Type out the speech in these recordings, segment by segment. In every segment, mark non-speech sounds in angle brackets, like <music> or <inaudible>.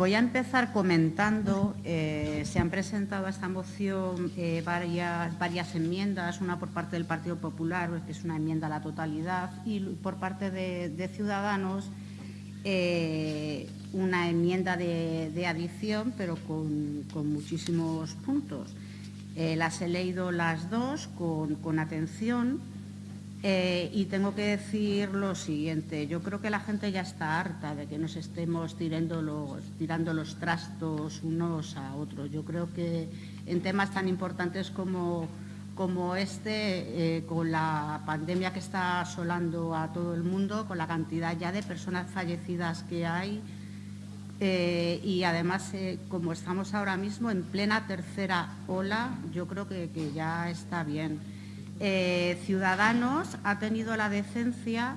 Voy a empezar comentando, eh, se han presentado a esta moción eh, varias, enmiendas, una por parte del Partido Popular, que es una enmienda a la totalidad, y por parte de, Ciudadanos, eh, una enmienda de, adición, pero con, muchísimos puntos. las he leído las dos con atención eh, y tengo que decir lo siguiente, yo creo que la gente ya está harta de que nos estemos tirando los, tirando los trastos unos a otros. Yo creo que en temas tan importantes como, como este, eh, con la pandemia que está asolando a todo el mundo, con la cantidad ya de personas fallecidas que hay, eh, y además, como estamos ahora mismo en plena tercera ola, yo creo que ya está bien. Eh, Ciudadanos ha tenido la decencia,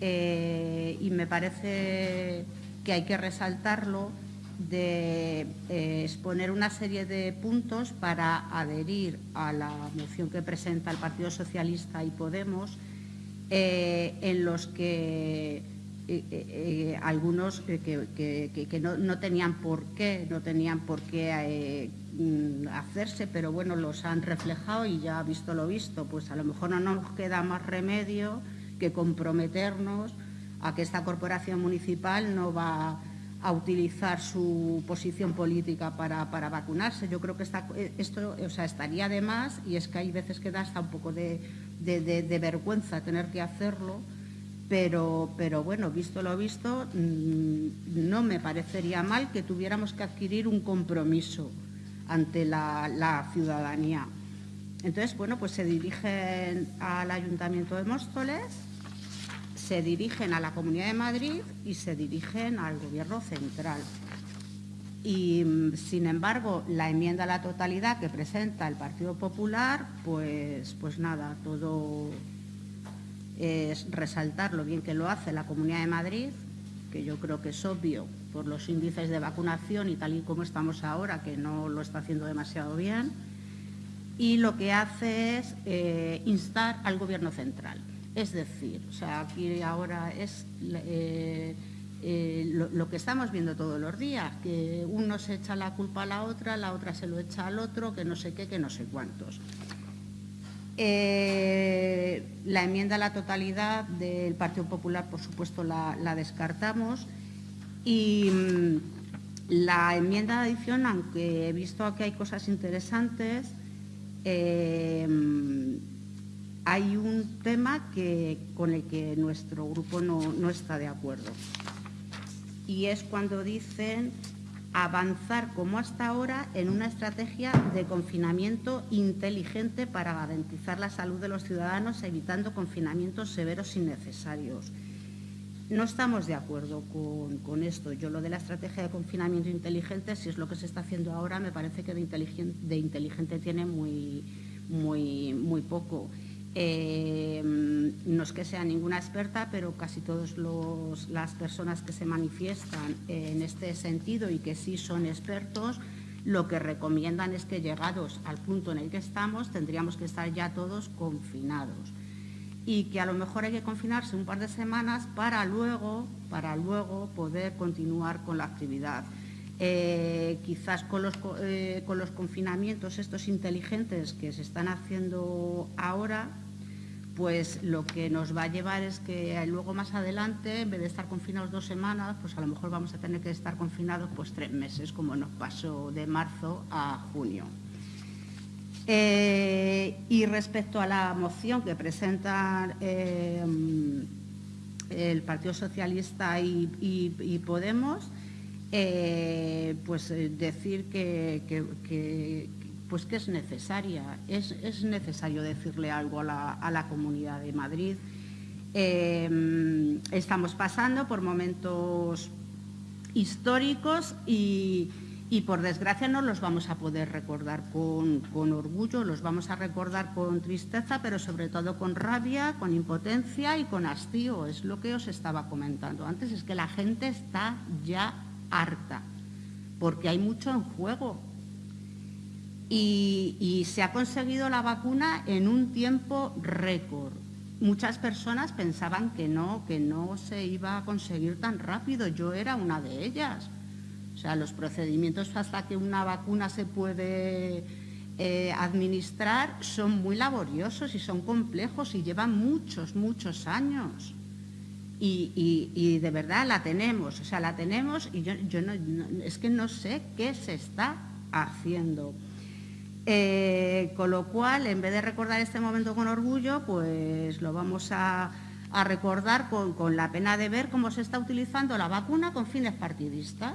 eh, y me parece que hay que resaltarlo, de eh, exponer una serie de puntos para adherir a la moción que presenta el Partido Socialista y Podemos, en los que algunos que, no, no, tenían por qué, no tenían por qué Mm, hacerse, pero bueno, los han reflejado y ya visto lo visto, pues a lo mejor no nos queda más remedio que comprometernos a que esta corporación municipal no va a utilizar su posición política para, vacunarse. Yo creo que esto o sea, estaría de más y es que hay veces que da hasta un poco de, vergüenza tener que hacerlo, pero, pero, bueno, visto lo visto, mm, no me parecería mal que tuviéramos que adquirir un compromiso ante la, ciudadanía. Entonces, bueno, pues se dirigen al Ayuntamiento de Móstoles, se dirigen a la Comunidad de Madrid y se dirigen al Gobierno central. Y, sin embargo, la enmienda a la totalidad que presenta el Partido Popular, pues, pues nada, todo es resaltar lo bien que lo hace la Comunidad de Madrid, que yo creo que es obvio por los índices de vacunación y tal y como estamos ahora, que no lo está haciendo demasiado bien, y lo que hace es eh, instar al Gobierno central. Es decir, o sea, aquí ahora es eh, eh, lo, que estamos viendo todos los días, que uno se echa la culpa a la otra, la otra se lo echa al otro, que no sé qué, que no sé cuántos. La enmienda a la totalidad del Partido Popular, por supuesto, la descartamos y mm, la enmienda de adición, aunque he visto que hay cosas interesantes, eh, hay un tema que, con el que nuestro grupo no, está de acuerdo. Y es cuando dicen avanzar como hasta ahora en una estrategia de confinamiento inteligente para garantizar la salud de los ciudadanos, evitando confinamientos severos innecesarios. No estamos de acuerdo con, esto. Yo lo de la estrategia de confinamiento inteligente, si es lo que se está haciendo ahora, me parece que de inteligente, tiene muy, muy, muy poco. Eh, no es que sea ninguna experta, pero casi todas las personas que se manifiestan en este sentido y que sí son expertos, lo que recomiendan es que llegados al punto en el que estamos, tendríamos que estar ya todos confinados y que a lo mejor hay que confinarse un par de semanas para luego, para luego poder continuar con la actividad. Eh, quizás con los, eh, con los confinamientos estos inteligentes que se están haciendo ahora, pues lo que nos va a llevar es que luego más adelante, en vez de estar confinados dos semanas, pues a lo mejor vamos a tener que estar confinados pues tres meses, como nos pasó de marzo a junio. Eh, y respecto a la moción que presentan eh, el Partido Socialista y, Podemos, eh, pues decir que, pues que es necesaria, es, necesario decirle algo a la, a la Comunidad de Madrid. estamos pasando por momentos históricos y, y por desgracia no los vamos a poder recordar con, orgullo, los vamos a recordar con tristeza, pero sobre todo con rabia, con impotencia y con hastío. Es lo que os estaba comentando antes, es que la gente está ya harta, porque hay mucho en juego. Y, se ha conseguido la vacuna en un tiempo récord. Muchas personas pensaban que no, que no se iba a conseguir tan rápido. Yo era una de ellas sea, los procedimientos hasta que una vacuna se puede eh, administrar son muy laboriosos y son complejos y llevan muchos, muchos años. Y, de verdad la tenemos, o sea, la tenemos y yo, es que no sé qué se está haciendo. Eh, con lo cual, en vez de recordar este momento con orgullo, pues lo vamos a, recordar con, la pena de ver cómo se está utilizando la vacuna con fines partidistas.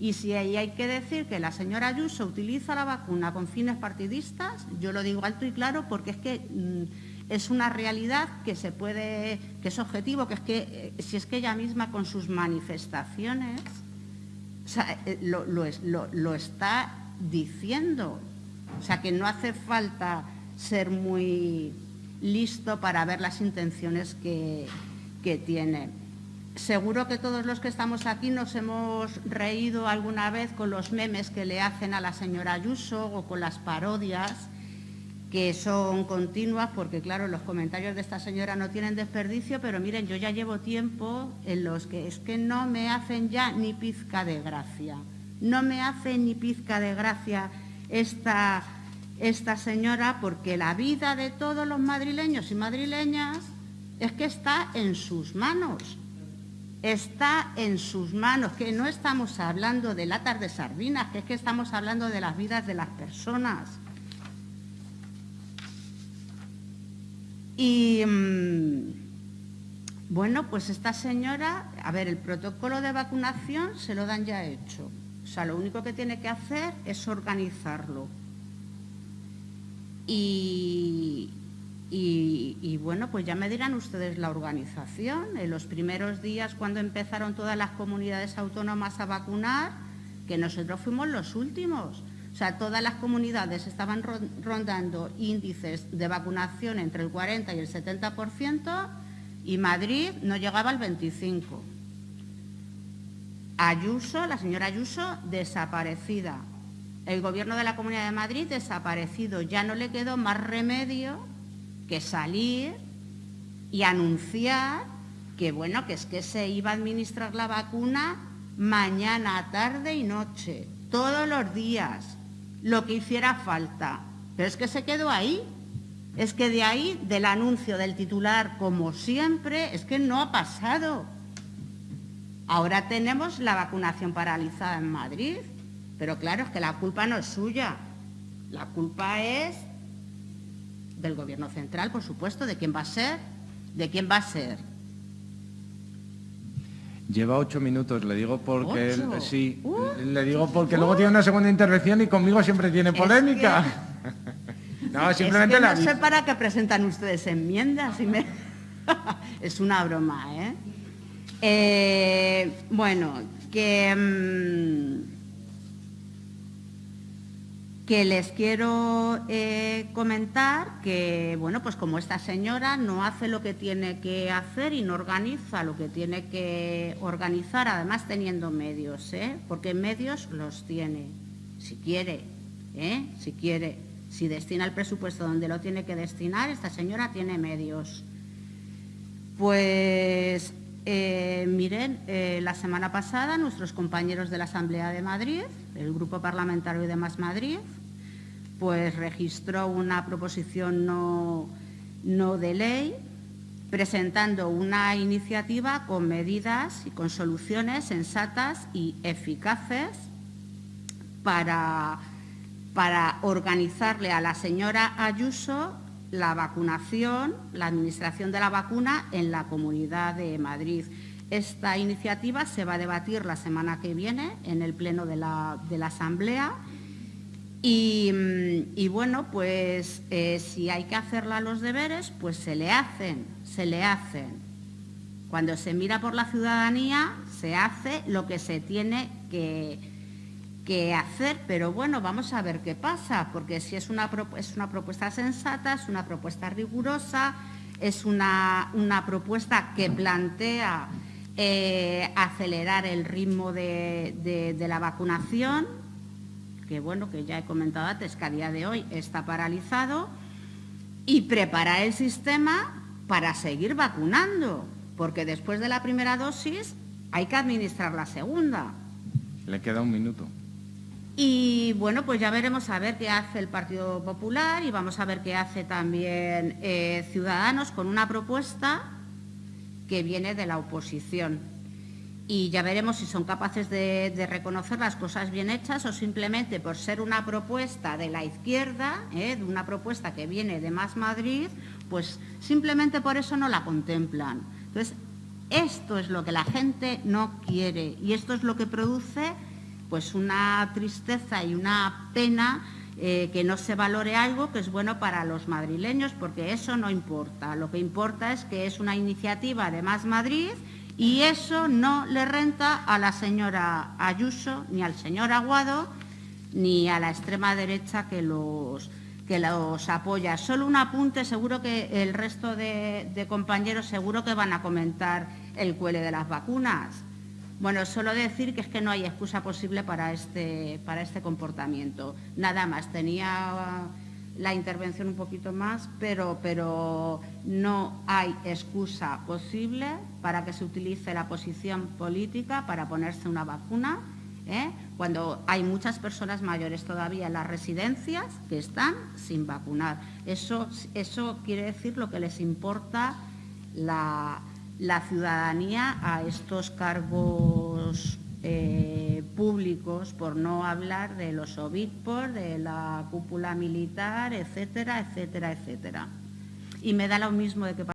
Y si ahí hay que decir que la señora Ayuso utiliza la vacuna con fines partidistas, yo lo digo alto y claro porque es que mm, es una realidad que se puede, que es objetivo, que es que eh, si es que ella misma con sus manifestaciones eh, lo está diciendo. O sea, que no hace falta ser muy listo para ver las intenciones que, tiene. Seguro que todos los que estamos aquí nos hemos reído alguna vez con los memes que le hacen a la señora Ayuso o con las parodias que son continuas, porque claro, los comentarios de esta señora no tienen desperdicio, pero miren, yo ya llevo tiempo en los que es que no me hacen ya ni pizca de gracia. No me hace ni pizca de gracia esta, esta señora porque la vida de todos los madrileños y madrileñas es que está en sus manos. Está en sus manos, que no estamos hablando de latas de sardinas, que es que estamos hablando de las vidas de las personas. Y mm, bueno, pues esta señora, a ver, el protocolo de vacunación se lo dan ya hecho. O sea, lo único que tiene que hacer es organizarlo. Y, bueno, pues ya me dirán ustedes la organización. En los primeros días, cuando empezaron todas las comunidades autónomas a vacunar, que nosotros fuimos los últimos. O sea, todas las comunidades estaban rondando índices de vacunación entre el 40 y el 70% y Madrid no llegaba al 25%. Ayuso, la señora Ayuso, desaparecida. El Gobierno de la Comunidad de Madrid desaparecido. Ya no le quedó más remedio que salir y anunciar que, bueno, que es que se iba a administrar la vacuna mañana, tarde y noche, todos los días, lo que hiciera falta. Pero es que se quedó ahí. Es que de ahí, del anuncio del titular, como siempre, es que no ha pasado. Ahora tenemos la vacunación paralizada en Madrid, pero claro, es que la culpa no es suya. La culpa es del Gobierno central, por supuesto, de quién va a ser, de quién va a ser. Lleva ocho minutos, le digo porque sí, uh. le digo porque luego tiene una segunda intervención y conmigo siempre tiene polémica. <laughs> no, simplemente no sé para qué presentan ustedes enmiendas. <laughs> es una broma, ¿eh? Eh, bueno, que, mm, que les quiero eh, comentar que, bueno, pues como esta señora no hace lo que tiene que hacer y no organiza lo que tiene que organizar, además teniendo medios, ¿eh? porque medios los tiene, si quiere, ¿eh? si quiere, si destina el presupuesto donde lo tiene que destinar, esta señora tiene medios. Pues eh, miren, eh, la semana pasada nuestros compañeros de la Asamblea de Madrid, el Grupo Parlamentario de Más Madrid, pues registró una proposición no, de ley presentando una iniciativa con medidas y con soluciones sensatas y eficaces para organizarle a la señora Ayuso la vacunación, la administración de la vacuna en la Comunidad de Madrid. Esta iniciativa se va a debatir la semana que viene en el Pleno de la, Asamblea y, mm, bueno, pues eh, si hay que hacerla los deberes, pues se le hacen, se le hacen. Cuando se mira por la ciudadanía, se hace lo que se tiene que, que hacer, pero bueno, vamos a ver qué pasa, porque si es una, es una propuesta sensata, es una propuesta rigurosa, es una, una propuesta que plantea eh, acelerar el ritmo de, de, la vacunación, que bueno, que ya he comentado antes que a día de hoy está paralizado, y preparar el sistema para seguir vacunando, porque después de la primera dosis hay que administrar la segunda. Le queda un minuto. Y bueno, pues ya veremos a ver qué hace el Partido Popular y vamos a ver qué hace también eh, Ciudadanos con una propuesta que viene de la oposición. Y ya veremos si son capaces de, reconocer las cosas bien hechas o simplemente por ser una propuesta de la izquierda, eh, de una propuesta que viene de Más Madrid, pues simplemente por eso no la contemplan. Entonces, esto es lo que la gente no quiere y esto es lo que produce pues una tristeza y una pena eh, que no se valore algo que es bueno para los madrileños, porque eso no importa. Lo que importa es que es una iniciativa de Más Madrid y eso no le renta a la señora Ayuso, ni al señor Aguado, ni a la extrema derecha que los, que los apoya. Solo un apunte, seguro que el resto de, de compañeros seguro que van a comentar el cuele de las vacunas. Bueno, solo decir que es que no hay excusa posible para este, para este comportamiento. Nada más, tenía la intervención un poquito más, pero, pero no hay excusa posible para que se utilice la posición política para ponerse una vacuna, ¿eh? cuando hay muchas personas mayores todavía en las residencias que están sin vacunar. Eso, eso quiere decir lo que les importa la la ciudadanía a estos cargos eh, públicos, por no hablar de los obispos, de la cúpula militar, etcétera, etcétera, etcétera. Y me da lo mismo de que